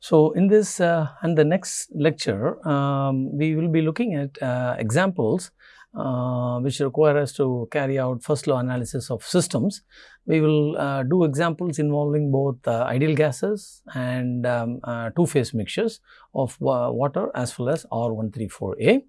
So, in this uh, and the next lecture, um, we will be looking at uh, examples uh, which require us to carry out first law analysis of systems. We will uh, do examples involving both uh, ideal gases and um, uh, two phase mixtures of water as well as R134A.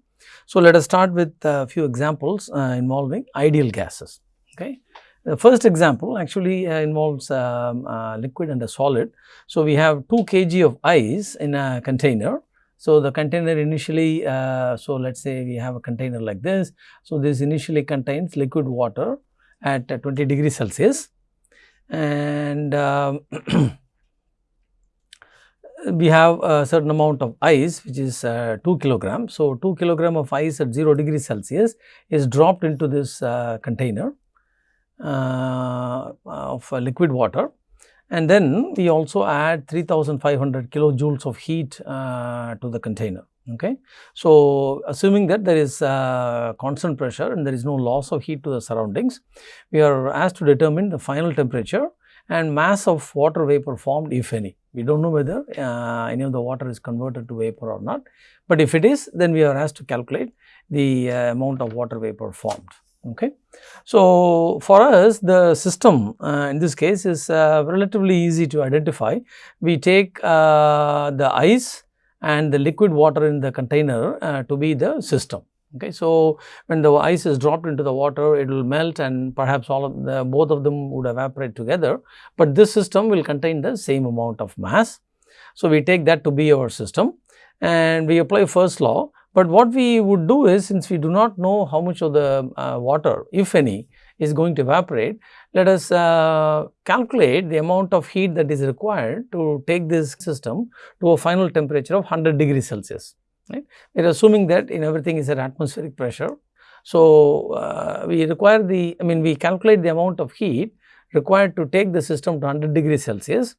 So, let us start with a few examples involving ideal gases. Okay. The first example actually uh, involves um, uh, liquid and a solid. So, we have 2 kg of ice in a container. So, the container initially, uh, so let us say we have a container like this. So, this initially contains liquid water at 20 degrees Celsius and um, we have a certain amount of ice which is uh, 2 kilogram. So, 2 kilogram of ice at 0 degrees Celsius is dropped into this uh, container uh, of liquid water and then we also add 3500 kilojoules of heat uh, to the container. Okay. So, assuming that there is uh, constant pressure and there is no loss of heat to the surroundings, we are asked to determine the final temperature and mass of water vapor formed if any. We do not know whether uh, any of the water is converted to vapor or not, but if it is then we are asked to calculate the uh, amount of water vapor formed. Okay. So, for us the system uh, in this case is uh, relatively easy to identify. We take uh, the ice and the liquid water in the container uh, to be the system. Okay. So, when the ice is dropped into the water it will melt and perhaps all of the both of them would evaporate together, but this system will contain the same amount of mass. So, we take that to be our system and we apply first law but what we would do is since we do not know how much of the uh, water if any is going to evaporate, let us uh, calculate the amount of heat that is required to take this system to a final temperature of 100 degrees Celsius. Right? We are assuming that in everything is at atmospheric pressure. So, uh, we require the I mean we calculate the amount of heat required to take the system to 100 degrees Celsius.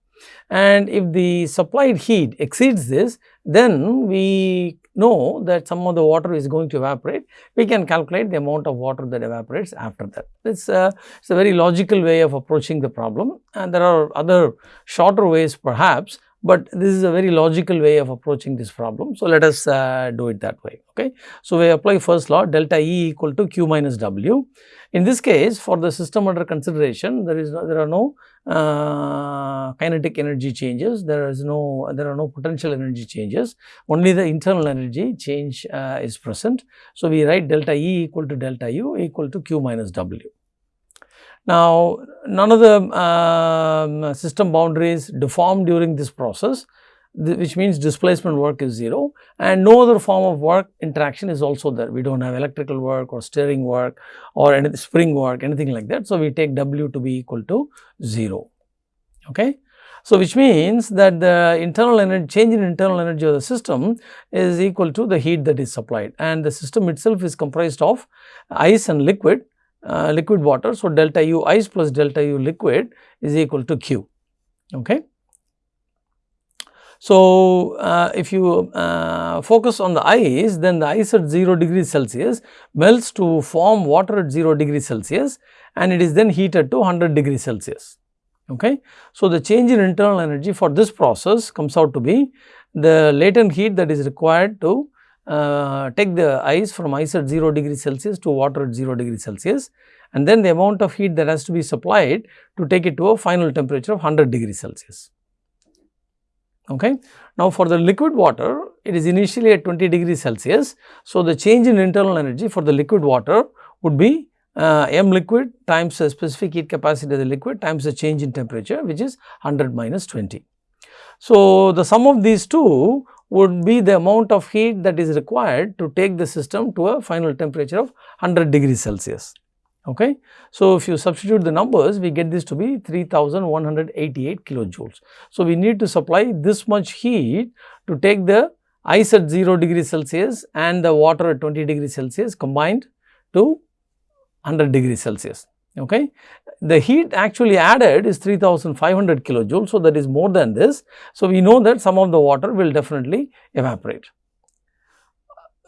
And if the supplied heat exceeds this then we know that some of the water is going to evaporate, we can calculate the amount of water that evaporates after that. It's a, it's a very logical way of approaching the problem. And there are other shorter ways perhaps, but this is a very logical way of approaching this problem. So, let us uh, do it that way. Okay. So, we apply first law delta E equal to Q minus W. In this case for the system under consideration there is no, there are no uh, kinetic energy changes, there is no there are no potential energy changes, only the internal energy change uh, is present. So, we write delta E equal to delta U equal to Q minus W. Now, none of the uh, system boundaries deform during this process which means displacement work is 0 and no other form of work interaction is also there. We do not have electrical work or stirring work or any spring work anything like that. So, we take W to be equal to 0. Okay. So, which means that the internal energy change in internal energy of the system is equal to the heat that is supplied and the system itself is comprised of ice and liquid, uh, liquid water. So, delta U ice plus delta U liquid is equal to Q. Okay. So, uh, if you uh, focus on the ice, then the ice at 0 degrees Celsius melts to form water at 0 degrees Celsius and it is then heated to 100 degrees Celsius. Okay. So, the change in internal energy for this process comes out to be the latent heat that is required to uh, take the ice from ice at 0 degree Celsius to water at 0 degree Celsius and then the amount of heat that has to be supplied to take it to a final temperature of 100 degree Celsius. Okay. Now, for the liquid water, it is initially at 20 degree Celsius. So, the change in internal energy for the liquid water would be uh, m liquid times the specific heat capacity of the liquid times the change in temperature which is 100 minus 20. So, the sum of these two would be the amount of heat that is required to take the system to a final temperature of 100 degrees Celsius. Okay. So, if you substitute the numbers, we get this to be 3188 kilojoules. So, we need to supply this much heat to take the ice at 0 degrees Celsius and the water at 20 degrees Celsius combined to 100 degrees Celsius. Okay. The heat actually added is 3500 kilojoules. So, that is more than this. So, we know that some of the water will definitely evaporate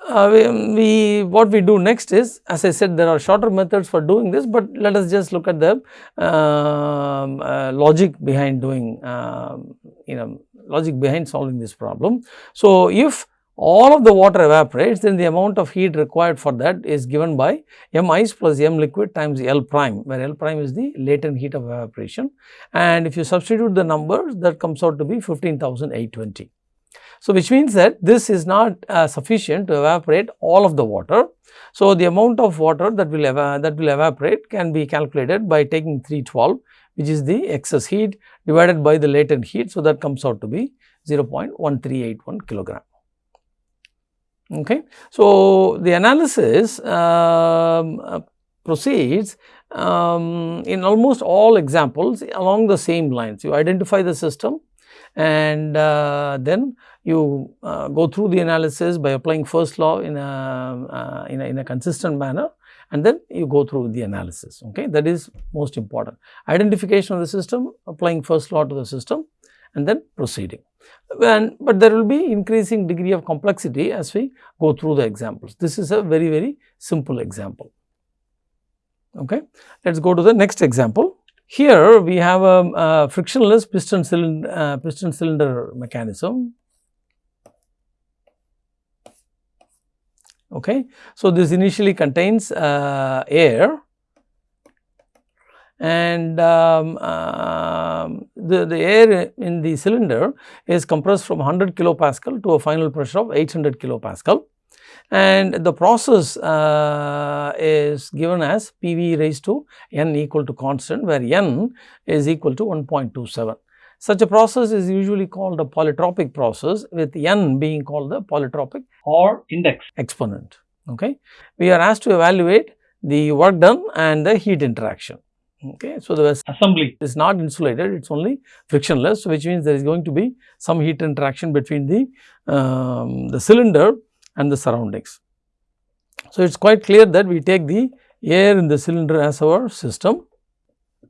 uh, we, we, what we do next is as I said there are shorter methods for doing this, but let us just look at the uh, uh, logic behind doing um, you know logic behind solving this problem. So, if all of the water evaporates then the amount of heat required for that is given by m ice plus m liquid times L prime where L prime is the latent heat of evaporation and if you substitute the numbers that comes out to be 15,820. So, which means that this is not uh, sufficient to evaporate all of the water. So, the amount of water that will that will evaporate can be calculated by taking 312 which is the excess heat divided by the latent heat. So, that comes out to be 0.1381 kilogram. Okay. So, the analysis um, uh, proceeds um, in almost all examples along the same lines. You identify the system and uh, then you uh, go through the analysis by applying first law in a, uh, in a, in a consistent manner and then you go through the analysis okay that is most important identification of the system applying first law to the system and then proceeding and but there will be increasing degree of complexity as we go through the examples. This is a very very simple example. Okay? Let's go to the next example. Here we have a, a frictionless piston cylinder, uh, piston cylinder mechanism. Okay. So, this initially contains uh, air and um, uh, the, the air in the cylinder is compressed from 100 kilopascal to a final pressure of 800 kilopascal and the process uh, is given as PV raised to n equal to constant where n is equal to 1.27. Such a process is usually called a polytropic process with n being called the polytropic or index exponent. Okay. We are asked to evaluate the work done and the heat interaction. Okay. So, the assembly is not insulated, it is only frictionless, which means there is going to be some heat interaction between the, um, the cylinder and the surroundings. So, it is quite clear that we take the air in the cylinder as our system.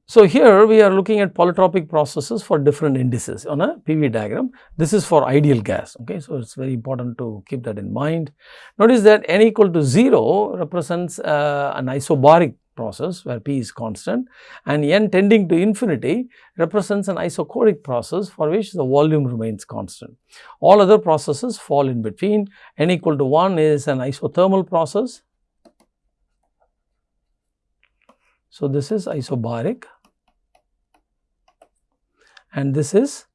So, here we are looking at polytropic processes for different indices on a PV diagram. This is for ideal gas. Okay. So, it is very important to keep that in mind. Notice that n equal to 0 represents uh, an isobaric process where P is constant and n tending to infinity represents an isochoric process for which the volume remains constant. All other processes fall in between n equal to 1 is an isothermal process. So, this is isobaric and this is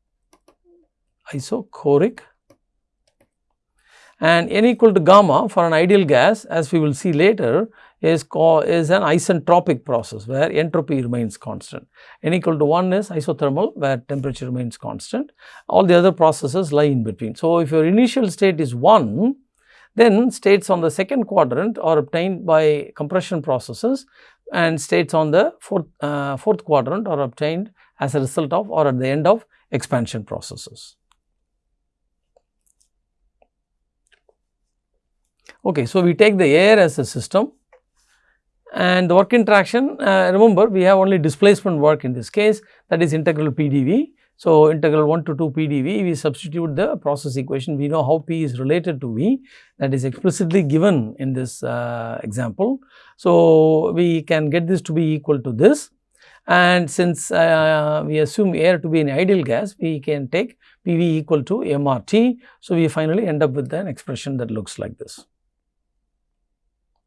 isochoric and n equal to gamma for an ideal gas as we will see later is, is an isentropic process where entropy remains constant. n equal to 1 is isothermal where temperature remains constant. All the other processes lie in between. So, if your initial state is 1, then states on the second quadrant are obtained by compression processes and states on the fourth, uh, fourth quadrant are obtained as a result of or at the end of expansion processes. Okay, so we take the air as a system and the work interaction uh, remember we have only displacement work in this case that is integral PDV. So, integral 1 to 2 PDV we substitute the process equation we know how P is related to V that is explicitly given in this uh, example. So, we can get this to be equal to this and since uh, we assume air to be an ideal gas we can take PV equal to MRT. So, we finally end up with an expression that looks like this.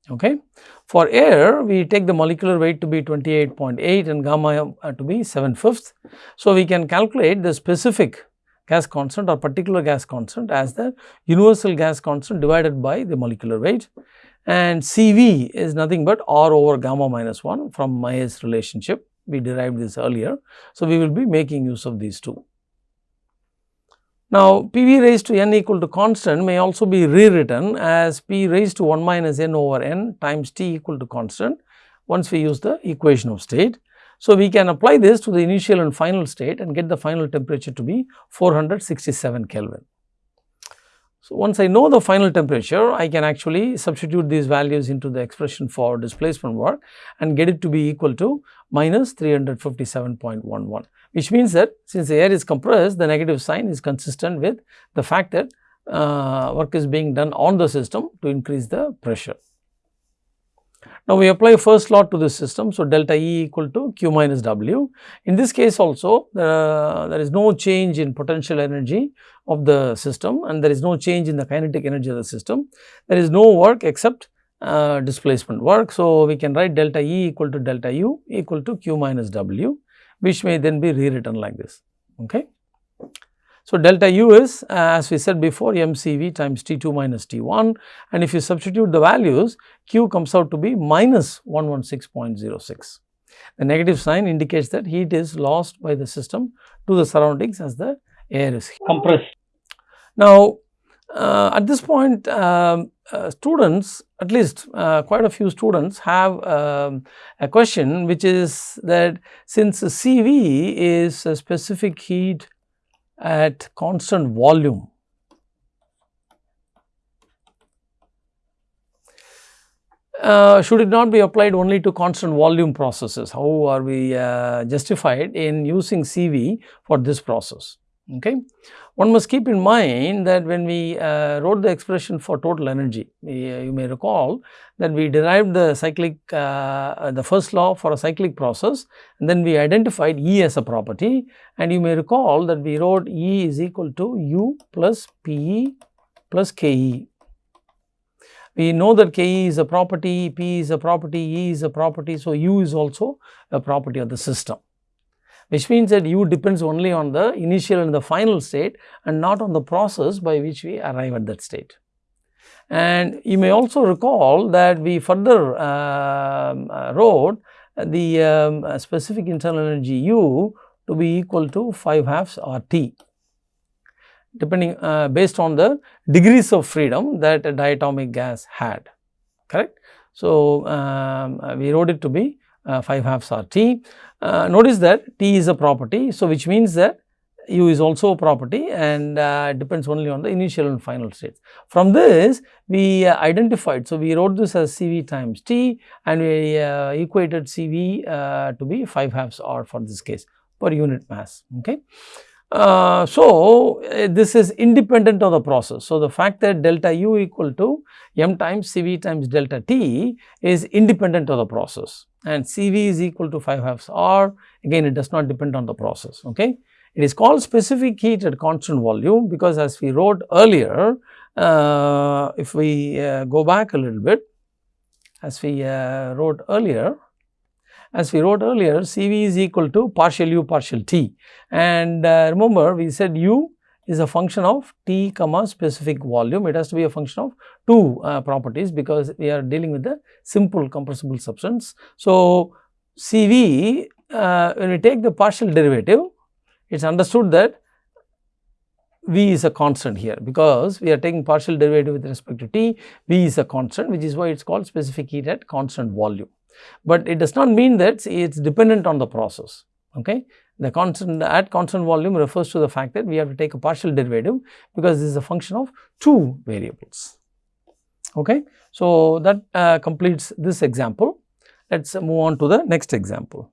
Okay. For air, we take the molecular weight to be 28.8 and gamma uh, to be 7 fifths. So, we can calculate the specific gas constant or particular gas constant as the universal gas constant divided by the molecular weight and CV is nothing but R over gamma minus 1 from Mayer's relationship. We derived this earlier. So, we will be making use of these two. Now, PV raised to n equal to constant may also be rewritten as P raised to 1 minus n over n times T equal to constant once we use the equation of state. So, we can apply this to the initial and final state and get the final temperature to be 467 Kelvin. So, once I know the final temperature, I can actually substitute these values into the expression for displacement work and get it to be equal to minus 357.11 which means that since the air is compressed, the negative sign is consistent with the fact that uh, work is being done on the system to increase the pressure. Now, we apply first law to this system. So, delta E equal to Q minus W. In this case also uh, there is no change in potential energy of the system and there is no change in the kinetic energy of the system. There is no work except uh, displacement work. So, we can write delta E equal to delta U equal to Q minus W which may then be rewritten like this. Okay. So, delta U is uh, as we said before mCV times T2 minus T1 and if you substitute the values Q comes out to be minus 116.06. The negative sign indicates that heat is lost by the system to the surroundings as the air is compressed. Now, uh, at this point um, uh, students at least uh, quite a few students have um, a question which is that since CV is a specific heat at constant volume Uh, should it not be applied only to constant volume processes? How are we uh, justified in using CV for this process? Okay. One must keep in mind that when we uh, wrote the expression for total energy, we, uh, you may recall that we derived the cyclic, uh, the first law for a cyclic process and then we identified E as a property and you may recall that we wrote E is equal to U plus PE plus KE. We know that KE is a property, P is a property, E is a property, so U is also a property of the system which means that u depends only on the initial and the final state and not on the process by which we arrive at that state. And you may also recall that we further um, uh, wrote the um, specific internal energy u to be equal to 5 halves R T depending uh, based on the degrees of freedom that a diatomic gas had correct. So, um, we wrote it to be uh, 5 halves R T. Uh, notice that T is a property. So, which means that U is also a property and uh, depends only on the initial and final states. From this we uh, identified, so we wrote this as CV times T and we uh, equated CV uh, to be 5 halves R for this case per unit mass. Okay. Uh, so, uh, this is independent of the process. So, the fact that delta U equal to m times CV times delta T is independent of the process and CV is equal to 5 halves R again it does not depend on the process. Okay. It is called specific heat at constant volume because as we wrote earlier uh, if we uh, go back a little bit as we uh, wrote earlier as we wrote earlier CV is equal to partial u partial t and uh, remember we said u is a function of T comma specific volume. It has to be a function of two uh, properties because we are dealing with the simple compressible substance. So, CV uh, when we take the partial derivative it is understood that V is a constant here because we are taking partial derivative with respect to T, V is a constant which is why it is called specific heat at constant volume. But it does not mean that it is dependent on the process. Okay. The constant at constant volume refers to the fact that we have to take a partial derivative because this is a function of two variables. Okay. So, that uh, completes this example. Let us move on to the next example.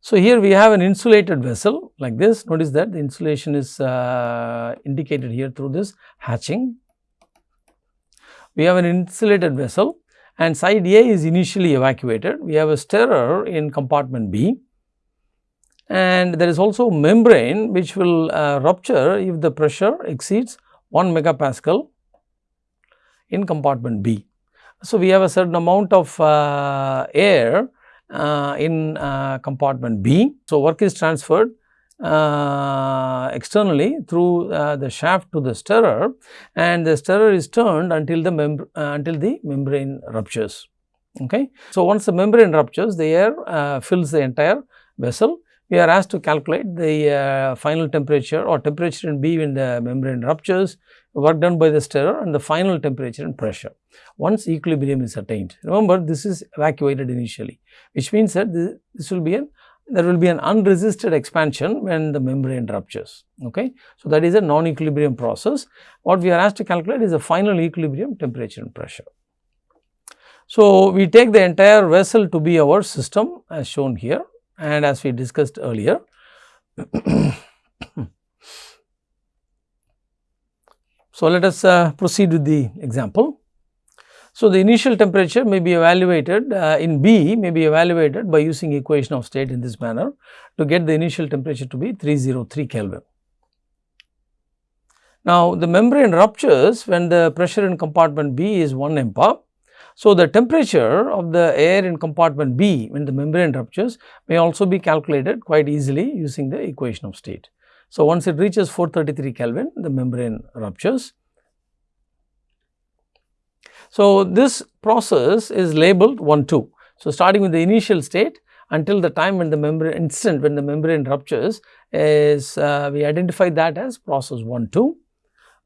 So, here we have an insulated vessel like this. Notice that the insulation is uh, indicated here through this hatching. We have an insulated vessel and side A is initially evacuated. We have a stirrer in compartment B and there is also membrane which will uh, rupture if the pressure exceeds 1 megapascal in compartment B. So, we have a certain amount of uh, air uh, in uh, compartment B. So, work is transferred uh, externally through uh, the shaft to the stirrer and the stirrer is turned until the uh, until the membrane ruptures. Okay. So, once the membrane ruptures the air uh, fills the entire vessel we are asked to calculate the uh, final temperature or temperature in B when the membrane ruptures, work done by the stirrer and the final temperature and pressure once equilibrium is attained. Remember this is evacuated initially which means that this, this will be an there will be an unresisted expansion when the membrane ruptures. Okay. So, that is a non-equilibrium process. What we are asked to calculate is the final equilibrium temperature and pressure. So, we take the entire vessel to be our system as shown here and as we discussed earlier. So, let us uh, proceed with the example. So, the initial temperature may be evaluated uh, in B may be evaluated by using equation of state in this manner to get the initial temperature to be 303 Kelvin. Now, the membrane ruptures when the pressure in compartment B is 1 MPa. So, the temperature of the air in compartment B when the membrane ruptures may also be calculated quite easily using the equation of state. So, once it reaches 433 Kelvin, the membrane ruptures. So, this process is labeled 1 2. So, starting with the initial state until the time when the membrane instant when the membrane ruptures is uh, we identify that as process 1 2.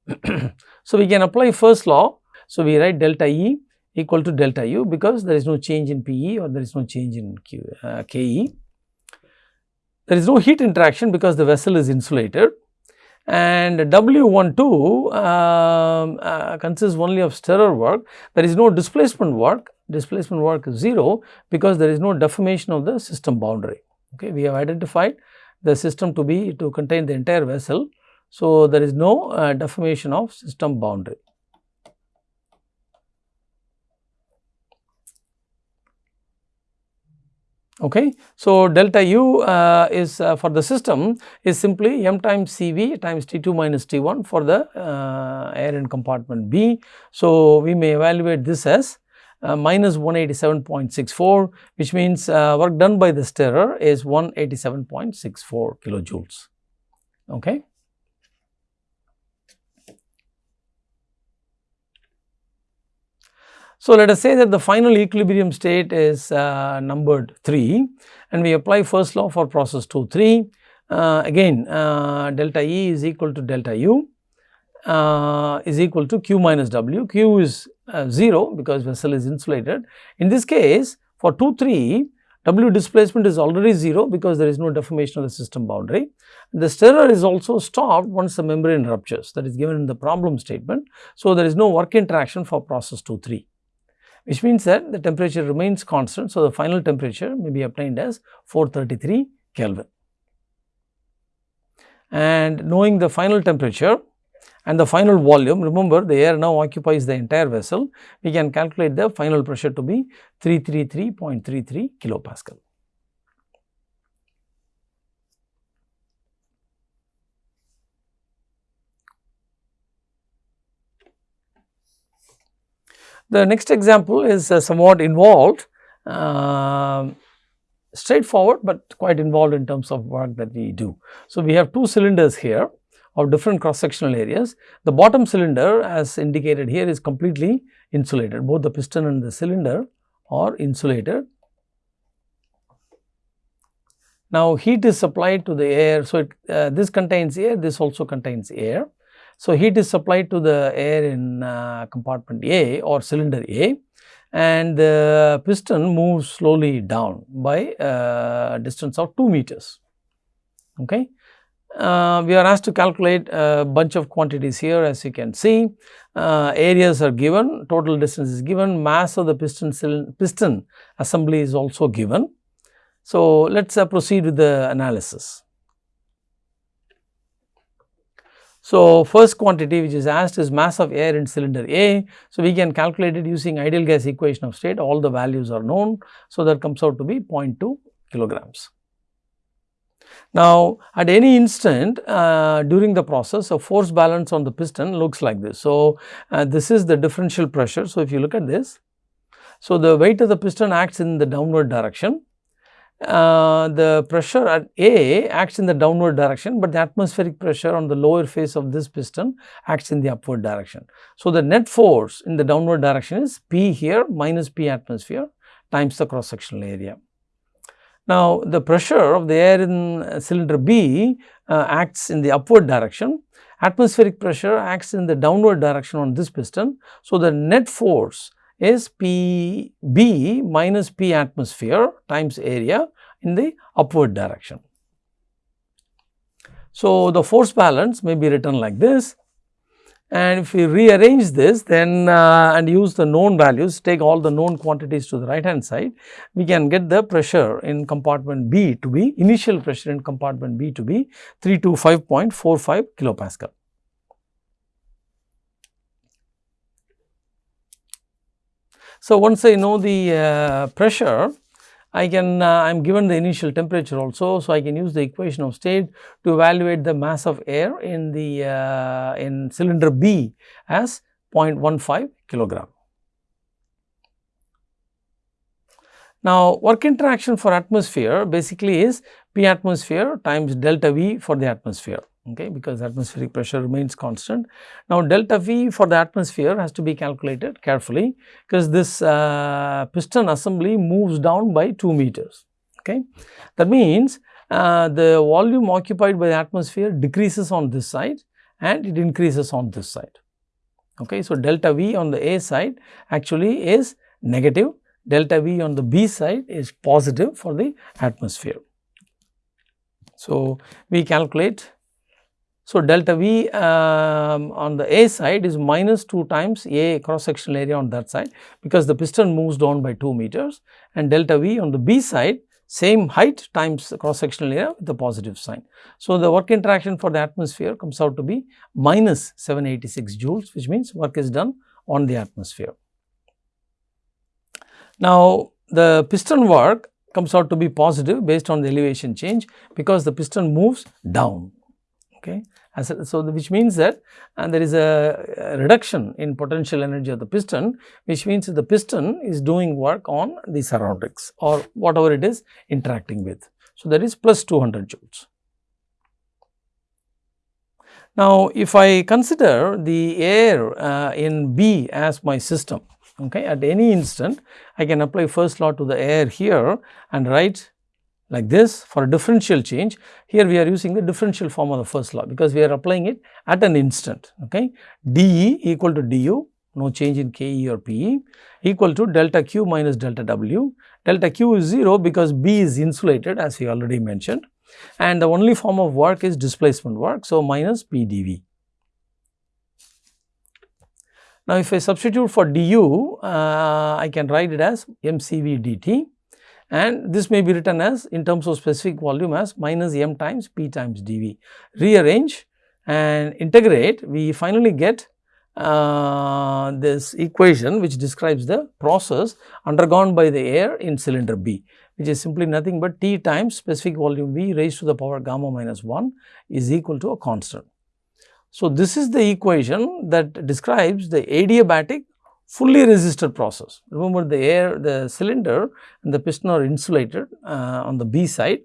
so, we can apply first law. So, we write delta E equal to delta U because there is no change in PE or there is no change in Q, uh, KE. There is no heat interaction because the vessel is insulated and W12 uh, uh, consists only of stirrer work. There is no displacement work, displacement work is 0 because there is no deformation of the system boundary. Okay. We have identified the system to be to contain the entire vessel. So, there is no uh, deformation of system boundary. Okay. So, delta u uh, is uh, for the system is simply m times Cv times T2 minus T1 for the uh, air in compartment B. So, we may evaluate this as uh, minus 187.64 which means uh, work done by the stirrer is 187.64 kilojoules. Okay. So, let us say that the final equilibrium state is uh, numbered 3 and we apply first law for process 2 3. Uh, again uh, delta E is equal to delta U uh, is equal to Q minus W. Q is uh, 0 because vessel is insulated. In this case for 2 3 W displacement is already 0 because there is no deformation of the system boundary. The stirrer is also stopped once the membrane ruptures that is given in the problem statement. So, there is no work interaction for process 2 3 which means that the temperature remains constant. So, the final temperature may be obtained as 433 Kelvin. And knowing the final temperature and the final volume, remember the air now occupies the entire vessel, we can calculate the final pressure to be 333.33 kilopascal. The next example is uh, somewhat involved, uh, straightforward, but quite involved in terms of work that we do. So, we have two cylinders here of different cross sectional areas. The bottom cylinder as indicated here is completely insulated, both the piston and the cylinder are insulated. Now, heat is supplied to the air. So, it, uh, this contains air, this also contains air. So, heat is supplied to the air in uh, compartment A or cylinder A and the piston moves slowly down by a uh, distance of 2 meters. Okay. Uh, we are asked to calculate a bunch of quantities here as you can see. Uh, areas are given, total distance is given, mass of the piston, piston assembly is also given. So, let us uh, proceed with the analysis. So, first quantity which is asked is mass of air in cylinder A. So, we can calculate it using ideal gas equation of state all the values are known. So, that comes out to be 0.2 kilograms. Now, at any instant uh, during the process a force balance on the piston looks like this. So, uh, this is the differential pressure. So, if you look at this, so the weight of the piston acts in the downward direction uh, the pressure at A acts in the downward direction, but the atmospheric pressure on the lower face of this piston acts in the upward direction. So, the net force in the downward direction is P here minus P atmosphere times the cross sectional area. Now, the pressure of the air in cylinder B uh, acts in the upward direction, atmospheric pressure acts in the downward direction on this piston. So, the net force is P B minus P atmosphere times area in the upward direction. So, the force balance may be written like this and if we rearrange this then uh, and use the known values take all the known quantities to the right hand side we can get the pressure in compartment B to be initial pressure in compartment B to be 325.45 kilopascal. So, once I know the uh, pressure, I can uh, I am given the initial temperature also. So, I can use the equation of state to evaluate the mass of air in the uh, in cylinder B as 0.15 kilogram. Now, work interaction for atmosphere basically is P atmosphere times delta V for the atmosphere okay, because atmospheric pressure remains constant. Now, delta V for the atmosphere has to be calculated carefully because this uh, piston assembly moves down by 2 meters. Okay. That means, uh, the volume occupied by the atmosphere decreases on this side and it increases on this side. Okay. So, delta V on the A side actually is negative, delta V on the B side is positive for the atmosphere. So, we calculate so, delta V um, on the A side is minus 2 times A cross sectional area on that side because the piston moves down by 2 meters and delta V on the B side same height times cross sectional area with the positive sign. So, the work interaction for the atmosphere comes out to be minus 786 joules which means work is done on the atmosphere. Now, the piston work comes out to be positive based on the elevation change because the piston moves down okay. As a, so, the, which means that and there is a, a, reduction in potential energy of the piston which means the piston is doing work on the surroundings or whatever it is interacting with. So, that is plus 200 joules. Now, if I consider the air uh, in B as my system, okay, at any instant I can apply first law to the air here and write like this for a differential change. Here we are using the differential form of the first law because we are applying it at an instant. Okay. dE equal to du, no change in Ke or Pe equal to delta Q minus delta W. Delta Q is 0 because B is insulated as we already mentioned and the only form of work is displacement work. So, minus P dV. Now, if I substitute for du, uh, I can write it as mCV dt and this may be written as in terms of specific volume as minus m times p times dv. Rearrange and integrate we finally get uh, this equation which describes the process undergone by the air in cylinder B which is simply nothing but T times specific volume V raised to the power gamma minus 1 is equal to a constant. So, this is the equation that describes the adiabatic fully resisted process. Remember the air, the cylinder and the piston are insulated uh, on the B side.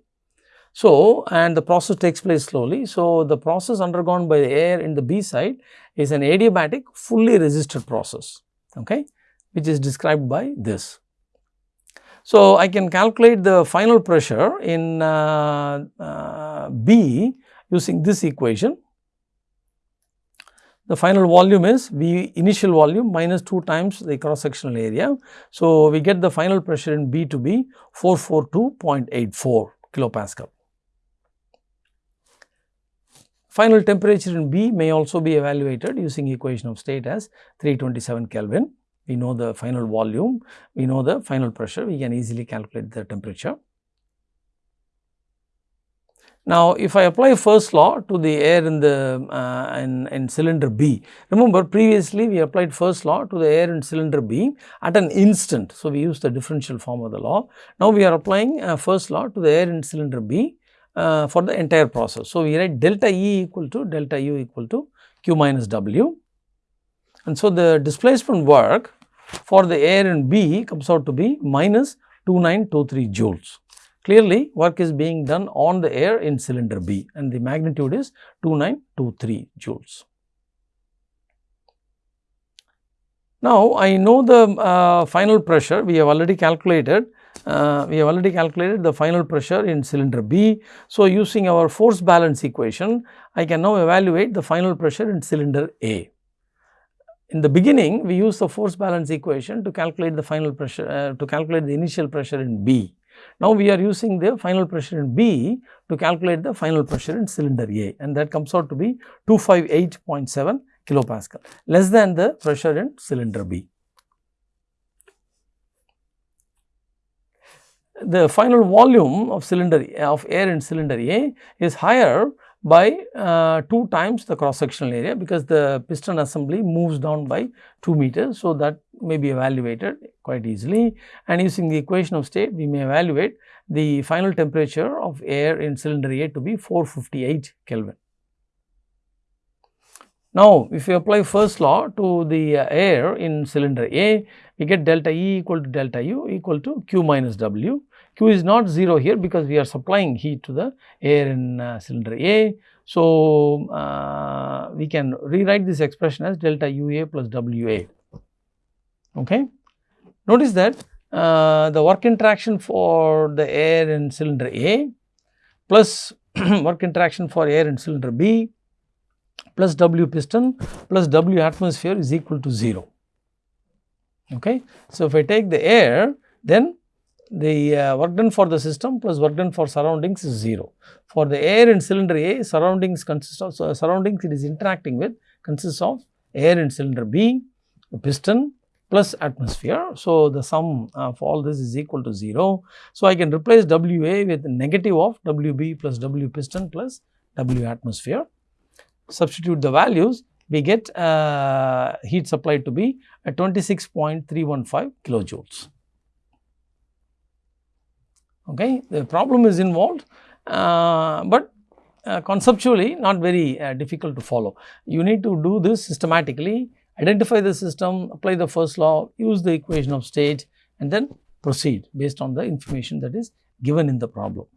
So, and the process takes place slowly. So, the process undergone by the air in the B side is an adiabatic fully resisted process, okay, which is described by this. So, I can calculate the final pressure in uh, uh, B using this equation the final volume is V initial volume minus 2 times the cross sectional area. So, we get the final pressure in B to be 442.84 kilopascal. Final temperature in B may also be evaluated using equation of state as 327 Kelvin. We know the final volume, we know the final pressure, we can easily calculate the temperature. Now, if I apply first law to the air in the uh, in, in cylinder B, remember previously we applied first law to the air in cylinder B at an instant. So, we use the differential form of the law. Now, we are applying uh, first law to the air in cylinder B uh, for the entire process. So, we write delta E equal to delta U equal to Q minus W. And so, the displacement work for the air in B comes out to be minus 2923 joules. Clearly, work is being done on the air in cylinder B and the magnitude is 2923 joules. Now, I know the uh, final pressure we have already calculated uh, we have already calculated the final pressure in cylinder B. So, using our force balance equation I can now evaluate the final pressure in cylinder A. In the beginning we use the force balance equation to calculate the final pressure uh, to calculate the initial pressure in B. Now, we are using the final pressure in B to calculate the final pressure in cylinder A and that comes out to be 258.7 kilopascal less than the pressure in cylinder B. The final volume of cylinder of air in cylinder A is higher by uh, 2 times the cross sectional area because the piston assembly moves down by 2 meters. So, that may be evaluated quite easily and using the equation of state we may evaluate the final temperature of air in cylinder A to be 458 Kelvin. Now, if we apply first law to the uh, air in cylinder A, we get delta E equal to delta U equal to Q minus W. Q is not 0 here because we are supplying heat to the air in uh, cylinder A. So, uh, we can rewrite this expression as delta UA plus WA. Okay. Notice that uh, the work interaction for the air in cylinder A plus work interaction for air in cylinder B plus W piston plus W atmosphere is equal to 0. Okay. So, if I take the air then the uh, work done for the system plus work done for surroundings is 0. For the air in cylinder A surroundings consist of so surroundings it is interacting with consists of air in cylinder B, piston plus atmosphere. So, the sum of all this is equal to 0. So, I can replace WA with negative of WB plus W piston plus W atmosphere substitute the values, we get uh, heat supplied to be at 26.315 kilojoules. Okay. The problem is involved, uh, but uh, conceptually not very uh, difficult to follow. You need to do this systematically, identify the system, apply the first law, use the equation of state and then proceed based on the information that is given in the problem.